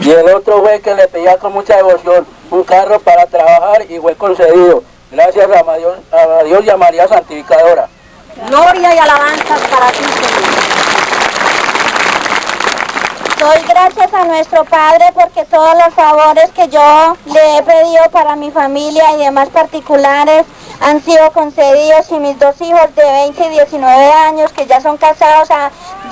Y el otro fue que le pedía con mucha devoción un carro para trabajar y fue concedido. Gracias a Dios, a Dios y a María Santificadora. Gloria y alabanzas para ti, Señor. Doy gracias a nuestro Padre porque todos los favores que yo le he pedido para mi familia y demás particulares han sido concedidos y mis dos hijos de 20 y 19 años que ya son casados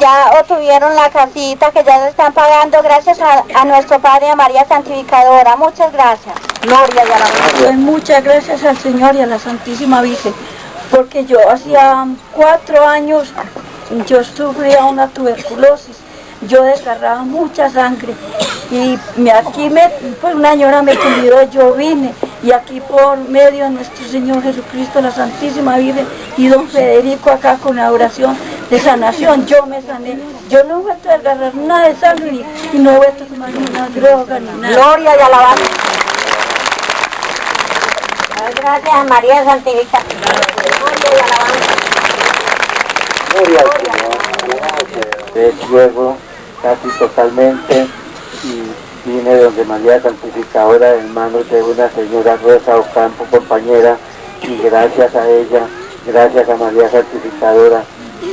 ya obtuvieron la casita que ya se están pagando gracias a, a nuestro Padre a María Santificadora. Muchas gracias. Gloria y alabanzas. Doy muchas gracias al Señor y a la Santísima Virgen porque yo hacía cuatro años yo sufría una tuberculosis yo desgarraba mucha sangre y me, aquí me, pues una señora me convidó, yo vine y aquí por medio de nuestro Señor Jesucristo, la Santísima Virgen y don Federico acá con la oración de sanación, yo me sané. Yo no he vuelto a desgarrar nada de sangre y no he vuelto a tomar ninguna droga ni nada. Gloria y alabanza. Gracias a María Santificadora. Gloria y alabanza. Gloria al Señor. De luego casi totalmente y vine donde María Santificadora en manos de una señora Rosa Ocampo, compañera, y gracias a ella, gracias a María Santificadora,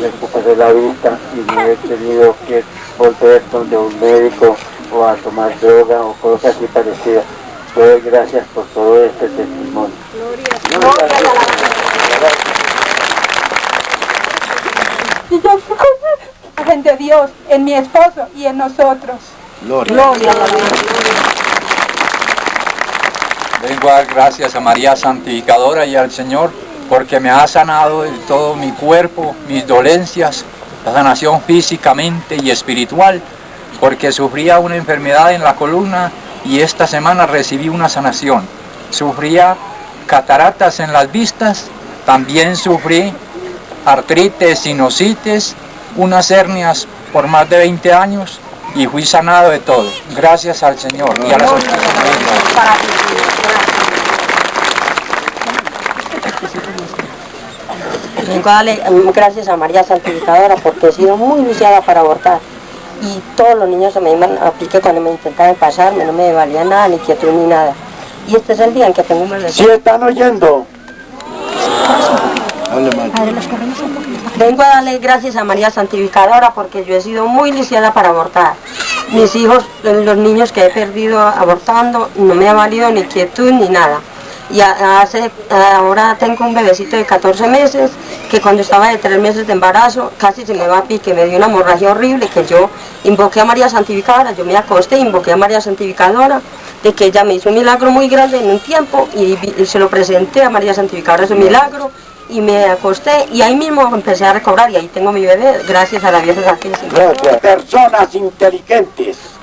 recuperé la vista y no he tenido que volver donde un médico o a tomar droga o cosas así parecidas. Doy gracias por todo este testimonio alabanza. Y yo de Dios en mi esposo y en nosotros. Gloria y alabanza. Vengo a dar gracias a María Santificadora y al Señor porque me ha sanado de todo mi cuerpo, mis dolencias, la sanación físicamente y espiritual, porque sufría una enfermedad en la columna y esta semana recibí una sanación. Sufría cataratas en las vistas, también sufrí artritis, sinusitis, unas hernias por más de 20 años y fui sanado de todo. Gracias al Señor y a la Santísima Virgen. Para ti, Señor. Vengo a darle mm, gracias a María Santificadora porque he sido muy iniciada para abortar. Y todos los niños se me iban a pique cuando me intentaban pasarme, no me valía nada, ni quietud ni nada. Y este es el día en que tengo un bebé. ¿Sí están oyendo? Vengo a darle gracias a María Santificadora porque yo he sido muy lisiada para abortar. Mis hijos, los niños que he perdido abortando, no me ha valido ni quietud ni nada. Y ahora tengo un bebecito de 14 meses que cuando estaba de 3 meses de embarazo casi se me va a pique, me dio una hemorragia horrible que yo invoqué a María Santificadora, yo me acosté, invoqué a María Santificadora de que ella me hizo un milagro muy grande en un tiempo y se lo presenté a María Santificadora ese milagro y me acosté y ahí mismo empecé a recobrar y ahí tengo mi bebé gracias a la Virgen. Gracias. Personas inteligentes